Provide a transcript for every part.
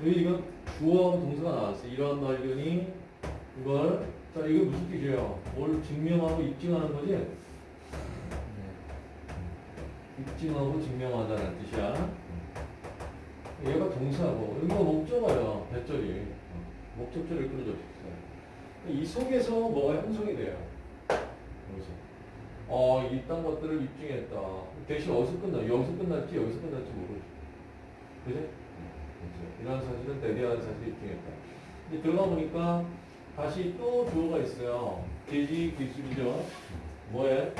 여기 이건 주어 동사가 나왔어. 이러한 발견이 이걸 자 이거 무슨 뜻이에요? 뭘 증명하고 입증하는 거지? 입증하고 증명하다는 뜻이야. 얘가 동사고 여기가 목적어예요. 배절이 목적절을 끌어줘. 이 속에서 뭐가 형성이 돼요? 여기서. 어, 이딴 것들을 입증했다. 대신 어디서 끝나? 여기서 끝났지, 여기서 끝났지 모르지. 그지? 그렇죠. 이런 사실은 대대한 사실을 입증했다. 근데 들어가 보니까 다시 또 주어가 있어요. 계지 기술이죠. 뭐에?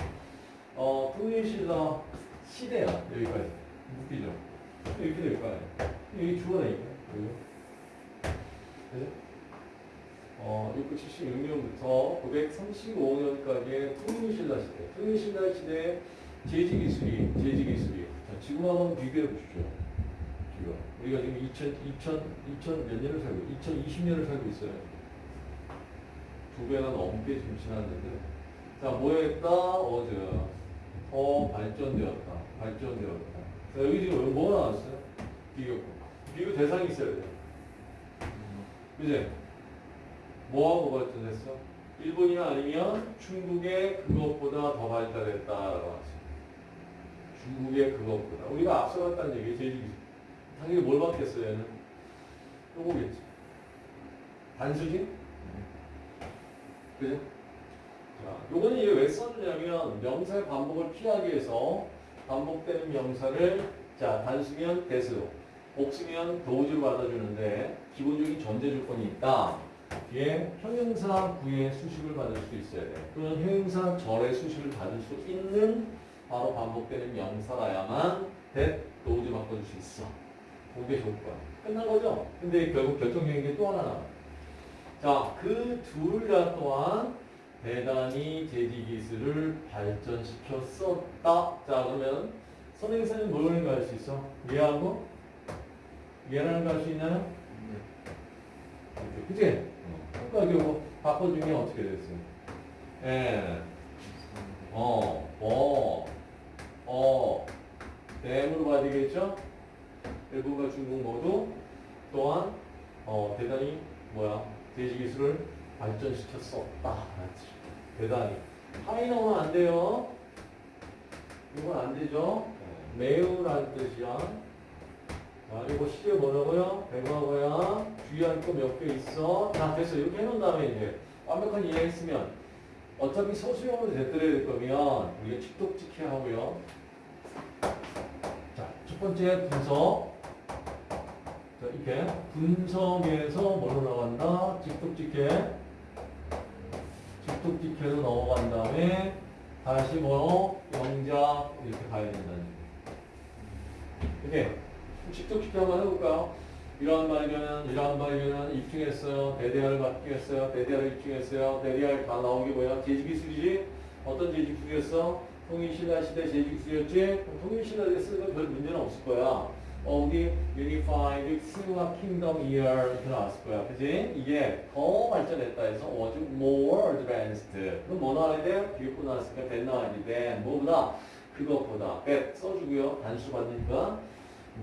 어, 통일시다 시대야. 여기까지. 웃기죠? 이렇게 될 거야. 여기 주어라니까. 여기. 그죠? 어, 676년부터 935년까지의 통일신라 시대. 통일신라 시대의 제지기술이, 제지기술이. 자, 지금하고 비교해 보십시오. 지금. 우리가 지금 2000, 2000, 2000 몇 년을 살고, 2020년을 살고 있어요. 두 배가 넘게 지금 지났는데. 자, 뭐 했다? 어제. 더 발전되었다. 발전되었다. 자, 여기 지금 뭐 나왔어요? 비교. 비교 대상이 있어야 돼요. 그지? 뭐하고 발전했어? 일본이나 아니면 중국의 그것보다 더 발달했다라고 하죠. 중국의 그것보다. 우리가 앞서갔다는 얘기 제일 당연히 뭘 받겠어요, 얘는? 요거겠지. 단수지? 그죠? 자, 요거는 이게 왜 써주냐면 명사의 반복을 피하기 위해서 반복되는 명사를 자, 단수면 대수, 복수면 도우주로 받아주는데 기본적인 전제 조건이 있다. 뒤에 형용사 구의 수식을 받을 수 있어야 돼. 또는 형용사 절의 수식을 받을 수 있는 바로 반복되는 명사라야만 that 도우주 바꿔줄 수 있어. 그게 조건. 끝난 거죠? 근데 결국 결정적인 게 또 하나 나와. 자, 그 둘 다 또한 대단히 재지 기술을 발전시켰었다. 자, 그러면 선행사는 뭐를 갈수 있어? 얘하고 얘랑 갈수 있나요? 이렇게, 그치? 아까 이거 바꿔준 게 어떻게 됐어요? 예. 어, 어, 어, 댐으로 봐야 되겠죠? 일본과 중국 모두 또한 어, 대단히 뭐야 돼지 기술을 발전시켰었다. 대단히. 하이 나오면 안 돼요. 이건 안 되죠. 매우라는 뜻이야. 자, 이거 시제 뭐라고요? 배과거야. 주의할 거 몇 개 있어. 자, 됐어. 이렇게 해놓은 다음에 이제 완벽한 이해했으면 어차피 서술형으로 되돌아야 될 거면 우리가 직독직해 하고요. 자, 첫 번째 분석. 자, 이렇게 분석에서 뭐로 나간다? 직독직해. 직독직해로 넘어간 다음에 다시 뭐 영작 이렇게 가야 얘기. 이렇게 직독직해 한번 해볼까요? 이러한 발견은 이러한 발견은 입증했어요. 받기 했어요. 대대화를 입증했어요. 대대화 다 나온 게 뭐야? 제지기술이지? 어떤 제지기술이었어? 통일신라 시대 제지기술이었지? 통일신라 시대 건별 문제는 없을 거야. 어, 우리 Unified Silla Kingdom Year 이렇게 거야. 그지? 이게 더 발전했다 해서 was more advanced. 그럼 뭐 나와야 돼? 비웃고 나왔으니까 that 나와야지. then 뭐보다? 그것보다. that 써주고요. 단수 받으니까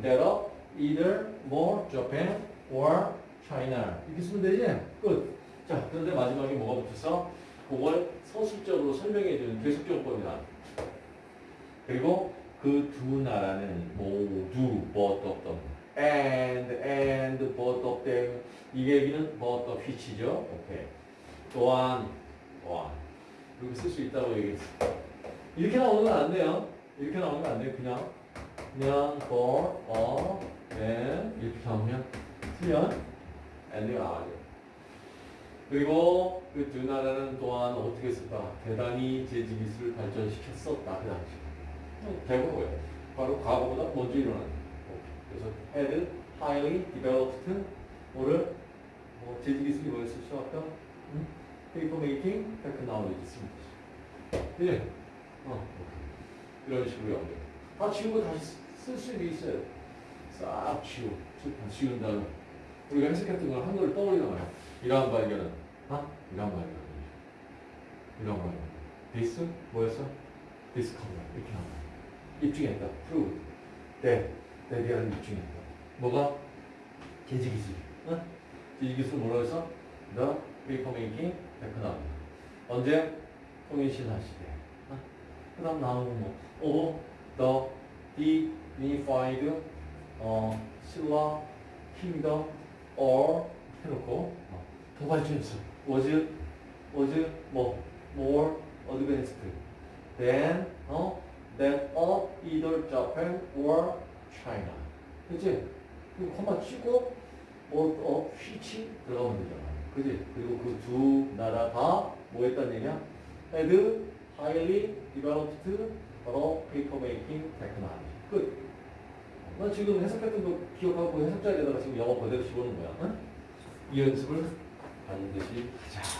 that of either more Japan or China. 이렇게 쓰면 되지? 끝. 자, 그런데 마지막에 뭐가 붙었어? 그걸 서술적으로 설명해 주는 계속적법이다. 그리고 그 두 나라는 모두 both of them and and both of them 이 얘기는 both of which죠. 오케이. 또한 또한 이렇게 쓸 수 있다고 얘기했어. 이렇게 나오는 건 안 돼요. 이렇게 나오는 건 안 돼요. 그냥 그냥 for or then 이렇게 나오면 틀면 and가 나와요. 그리고 그 두 나라는 또한 어떻게 했을까? 대단히 재지기술을 발전시켰었다. 그 당시. 대 부분 뭐예요? 바로 과거보다 먼저 일어나는 그래서 had highly developed 뭐를 뭐 재지기술이 뭐였을 수 아까 응? paper making technology 있습니다. 예. 어. 이런 식으로 연결. 다 지우고 다시 쓸수 있어요. 싹 지우. 다 지운 다음에 우리가 해석했던 걸 한글을 떠올리나 봐요. 이러한 발견은 아? 이러한 발견. 이러한 발견. this 뭐였어? discover 이렇게 나와요. 입증했다. proved. 네. 네 대한 입증했다. 뭐가? 제지 기술. 응? 제지 기술 뭐라고 했어? The paper making technology. 언제? 통일신라 시대. 응? 그 다음 나오는 뭐, 어, the dignified, 어, 신라 kingdom or 해놓고, 어, 더 발전했어. was, was, 뭐, more advanced than, 어, than of either Japan or China. 그치? 그 콤마 치고, 뭐, 어, 휘치 들어가면 되잖아. 그지? 그리고 그 두 나라 다 뭐 했단 얘기야? had highly developed 어, paper making technology. 끝. 나 지금 해석했던 거 기억하고 해석자에다가 지금 영어 그대로 집어넣은 거야. 응? 이 연습을 반드시 하자.